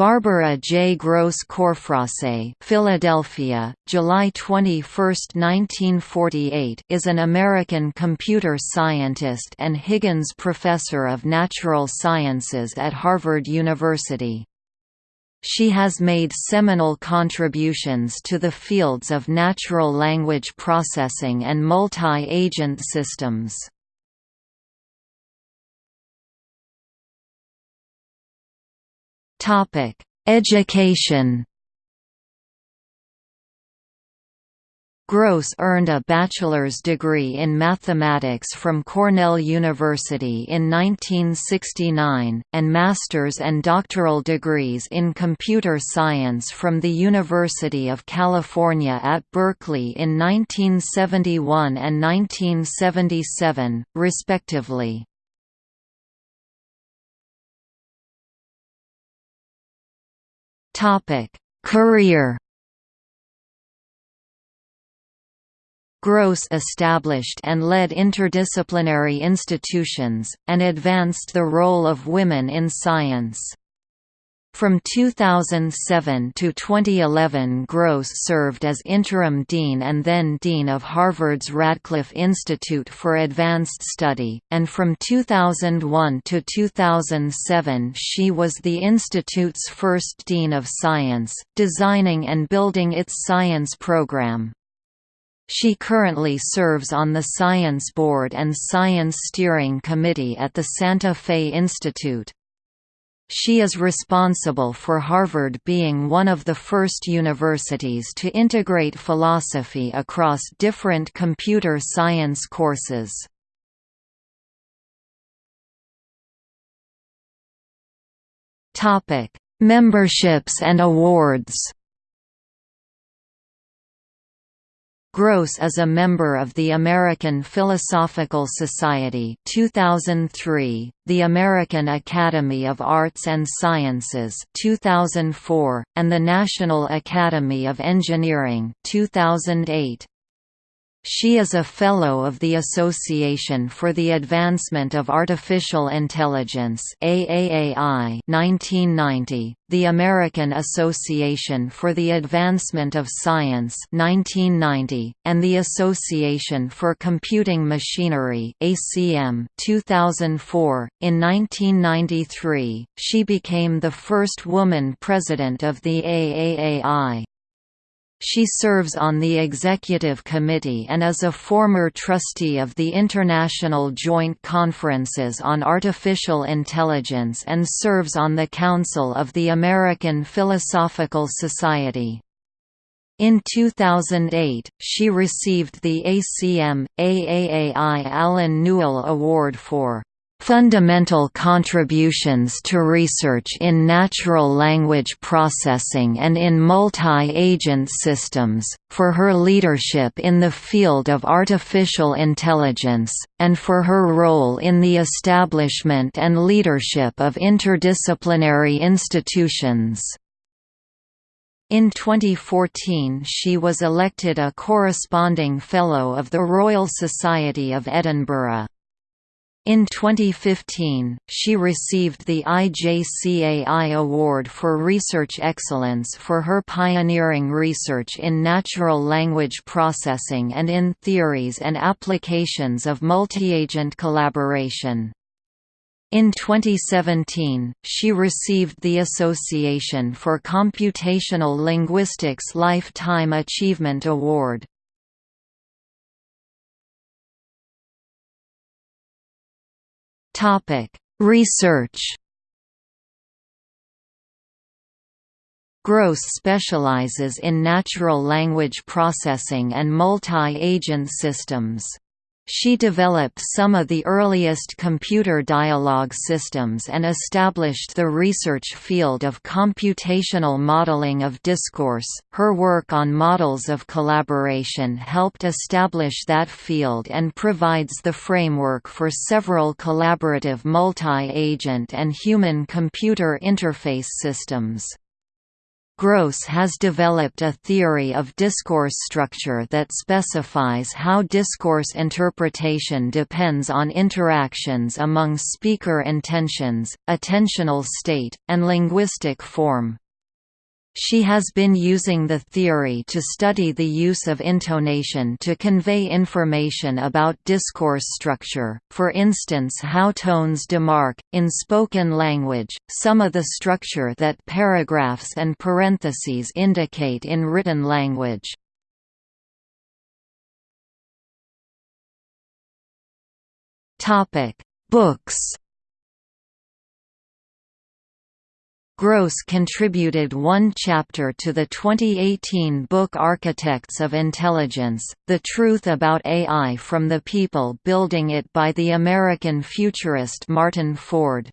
Barbara J. Grosz Corfrase Philadelphia, July 21, 1948 is an American computer scientist and Higgins Professor of Natural Sciences at Harvard University. She has made seminal contributions to the fields of natural language processing and multi-agent systems. Topic: Education. Grosz earned a bachelor's degree in mathematics from Cornell University in 1969, and master's and doctoral degrees in computer science from the University of California at Berkeley in 1971 and 1977, respectively. Topic: Career. Grosz established and led interdisciplinary institutions, and advanced the role of women in science. From 2007 to 2011 Grosz served as interim dean and then dean of Harvard's Radcliffe Institute for Advanced Study, and from 2001 to 2007 she was the institute's first dean of science, designing and building its science program. She currently serves on the Science Board and Science Steering Committee at the Santa Fe Institute. She is responsible for Harvard being one of the first universities to integrate philosophy across different computer science courses. Memberships and awards Grosz is a member of the American Philosophical Society 2003, the American Academy of Arts and Sciences 2004, and the National Academy of Engineering 2008. She is a Fellow of the Association for the Advancement of Artificial Intelligence AAAI 1990, the American Association for the Advancement of Science 1990, and the Association for Computing Machinery ACM 2004. In 1993, she became the first woman president of the AAAI. She serves on the executive committee and is a former trustee of the International Joint Conferences on Artificial Intelligence and serves on the Council of the American Philosophical Society. In 2008, she received the ACM, AAAI Allen Newell Award for fundamental contributions to research in natural language processing and in multi-agent systems, for her leadership in the field of artificial intelligence, and for her role in the establishment and leadership of interdisciplinary institutions. In 2014 she was elected a corresponding Fellow of the Royal Society of Edinburgh. In 2015, she received the IJCAI Award for Research Excellence for her pioneering research in natural language processing and in theories and applications of multi-agent collaboration. In 2017, she received the Association for Computational Linguistics Lifetime Achievement Award. Topic: Research. Grosz specializes in natural language processing and multi-agent systems. She developed some of the earliest computer dialogue systems and established the research field of computational modeling of discourse. Her work on models of collaboration helped establish that field and provides the framework for several collaborative multi agent and human computer interface systems. Grosz has developed a theory of discourse structure that specifies how discourse interpretation depends on interactions among speaker intentions, attentional state, and linguistic form. She has been using the theory to study the use of intonation to convey information about discourse structure, for instance how tones demark, in spoken language, some of the structure that paragraphs and parentheses indicate in written language. Books Grosz contributed one chapter to the 2018 book Architects of Intelligence, The Truth About AI from the People Building It by the American futurist Martin Ford.